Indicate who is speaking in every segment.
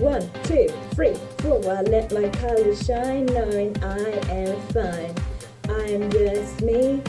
Speaker 1: One, two, three, four. I let my colors shine, knowing I am fine. I'm just me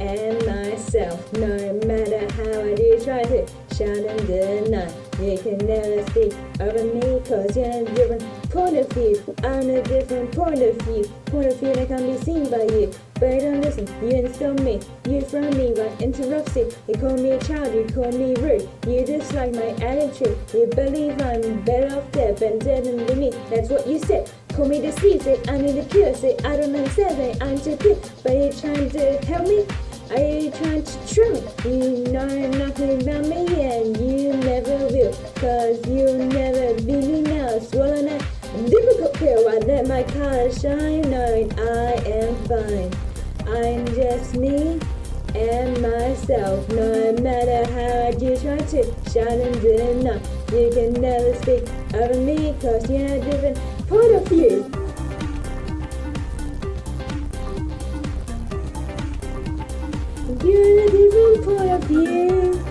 Speaker 1: and myself. No matter how I do try to in the night, you can never speak over me cause you're a different point of view. I'm a different point of view. Point of view that can be seen by you. But I don't listen, you insult me. You throw me rough sea. You call me a child, you call me rude. You dislike my attitude. You believe I'm better off dead than dead than me. That's what you said. Call me deceived, say I need a cure, say I don't understand, say I'm too pure. But you trying to help me? Are you trying to trip? You know nothing about me and you never will. Cause you'll never be me now. Swallowing a difficult pill. I let my color shine knowing I am fine. I'm just me and myself. No matter how I do try to shine in the night, you can never speak over me cause you're a different point of view. You're a different point of view.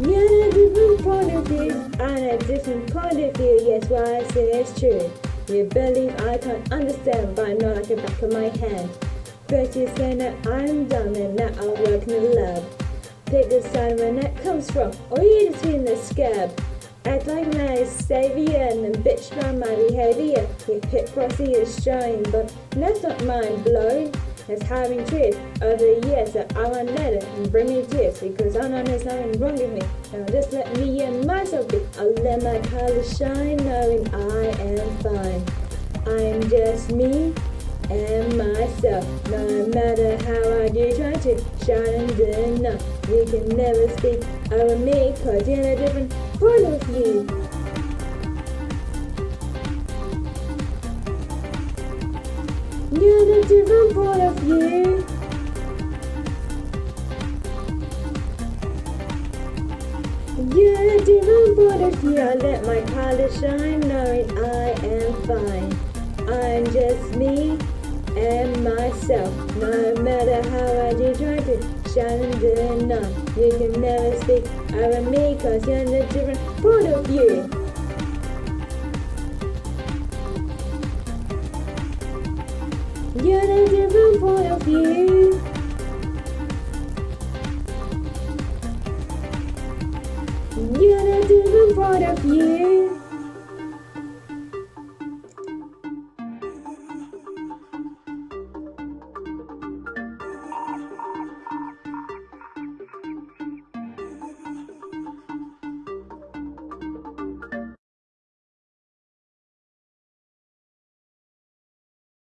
Speaker 1: You're a different point of view. I'm a different point of view. Yes, what I say is true. You believe I can't understand, but I know like the back of my hand. But you say that I'm done and that I'll work in the lab. Pick the sign where that comes from, or you just in the scab. Act like my savior and then bitch about my behavior. Your hypocrisy is showing, but that's not mind blowing. It's having tears over the years that I won't let it and bring me tears because I know there's nothing wrong with me. Now just let me and myself be. I'll let my colors shine knowing I am fine. I'm just me and myself. No matter how I do try to shine in the night, you can never speak over me cause you're a different point of view. You're a different point of view. You're a different point of view. I let my color shine, knowing I am fine. I'm just me and myself. No matter how I do try to shine in the night, you can never speak of me cause you're a different point of view. You're a different point of view. You're a different point of view.